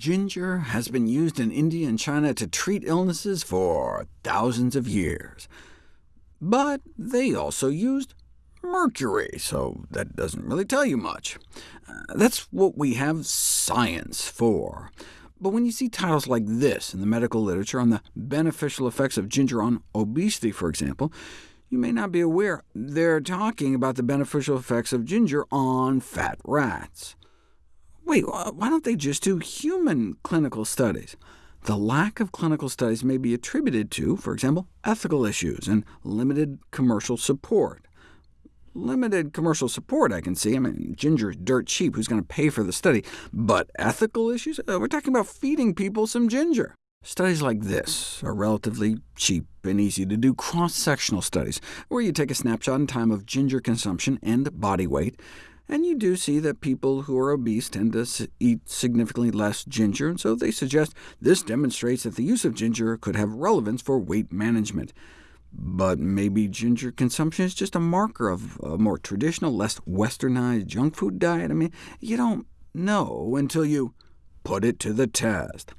ginger has been used in India and China to treat illnesses for thousands of years. But they also used mercury, so that doesn't really tell you much. Uh, that's what we have science for. But when you see titles like this in the medical literature on the beneficial effects of ginger on obesity, for example, you may not be aware they're talking about the beneficial effects of ginger on fat rats. Wait, why don't they just do human clinical studies? The lack of clinical studies may be attributed to, for example, ethical issues and limited commercial support. Limited commercial support, I can see. I mean, ginger is dirt cheap. Who's going to pay for the study? But ethical issues? Uh, we're talking about feeding people some ginger. Studies like this are relatively cheap and easy to do cross-sectional studies, where you take a snapshot in time of ginger consumption and body weight, and you do see that people who are obese tend to eat significantly less ginger, and so they suggest this demonstrates that the use of ginger could have relevance for weight management. But maybe ginger consumption is just a marker of a more traditional, less westernized junk food diet? I mean, you don't know until you put it to the test.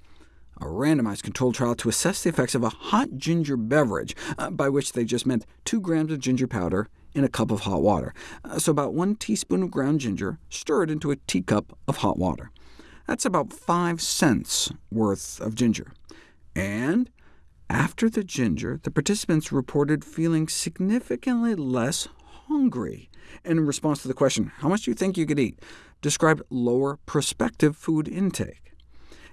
A randomized controlled trial to assess the effects of a hot ginger beverage, uh, by which they just meant 2 grams of ginger powder in a cup of hot water. Uh, so about 1 teaspoon of ground ginger stirred into a teacup of hot water. That's about 5 cents worth of ginger. And after the ginger, the participants reported feeling significantly less hungry. And in response to the question, how much do you think you could eat, described lower prospective food intake.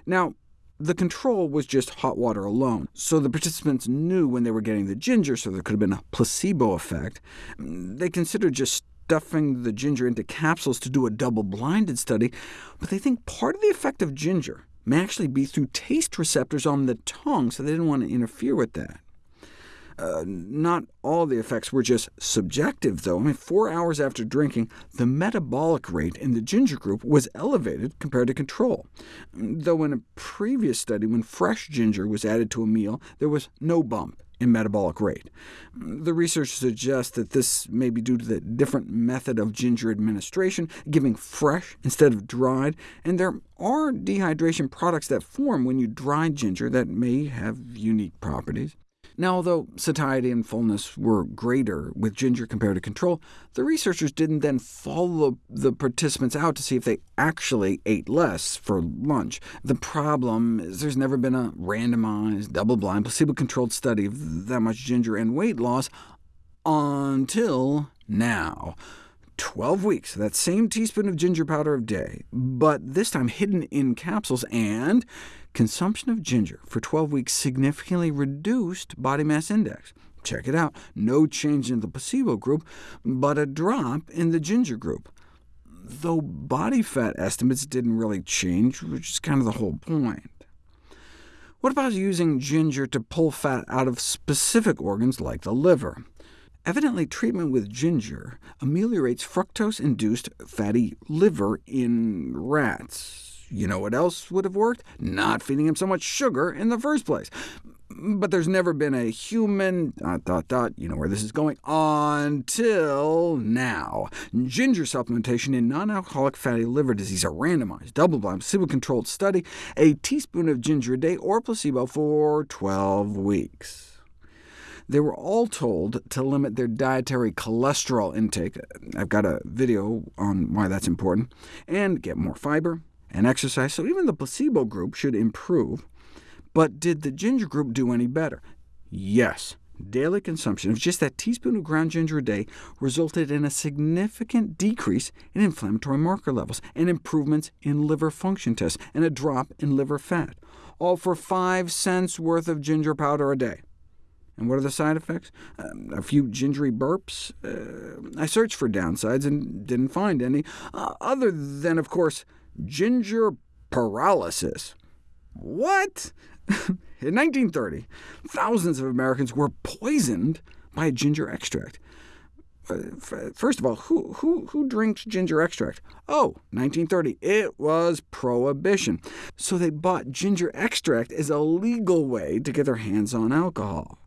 Now, the control was just hot water alone, so the participants knew when they were getting the ginger, so there could have been a placebo effect. They considered just stuffing the ginger into capsules to do a double-blinded study, but they think part of the effect of ginger may actually be through taste receptors on the tongue, so they didn't want to interfere with that. Uh, not all the effects were just subjective, though. I mean, four hours after drinking, the metabolic rate in the ginger group was elevated compared to control, though in a previous study, when fresh ginger was added to a meal, there was no bump in metabolic rate. The research suggests that this may be due to the different method of ginger administration, giving fresh instead of dried, and there are dehydration products that form when you dry ginger that may have unique properties. Now, although satiety and fullness were greater with ginger compared to control, the researchers didn't then follow the participants out to see if they actually ate less for lunch. The problem is there's never been a randomized, double-blind, placebo-controlled study of that much ginger and weight loss until now. 12 weeks, of that same teaspoon of ginger powder a day, but this time hidden in capsules, and Consumption of ginger for 12 weeks significantly reduced body mass index. Check it out. No change in the placebo group, but a drop in the ginger group. Though body fat estimates didn't really change, which is kind of the whole point. What about using ginger to pull fat out of specific organs like the liver? Evidently, treatment with ginger ameliorates fructose-induced fatty liver in rats. You know what else would have worked? Not feeding him so much sugar in the first place. But there's never been a human... dot dot dot, you know where this is going, until now. Ginger supplementation in non-alcoholic fatty liver disease, a randomized, double-blind, placebo-controlled study, a teaspoon of ginger a day or placebo for 12 weeks. They were all told to limit their dietary cholesterol intake I've got a video on why that's important and get more fiber, and exercise, so even the placebo group should improve. But did the ginger group do any better? Yes. Daily consumption of just that teaspoon of ground ginger a day resulted in a significant decrease in inflammatory marker levels, and improvements in liver function tests, and a drop in liver fat, all for 5 cents worth of ginger powder a day. And what are the side effects? Um, a few gingery burps? Uh, I searched for downsides and didn't find any, uh, other than, of course, ginger paralysis. What? In 1930, thousands of Americans were poisoned by ginger extract. First of all, who, who, who drinks ginger extract? Oh, 1930, it was prohibition. So they bought ginger extract as a legal way to get their hands on alcohol.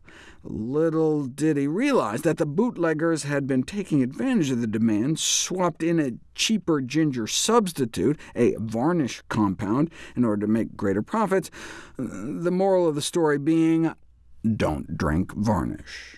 Little did he realize that the bootleggers had been taking advantage of the demand, swapped in a cheaper ginger substitute, a varnish compound, in order to make greater profits, the moral of the story being, don't drink varnish.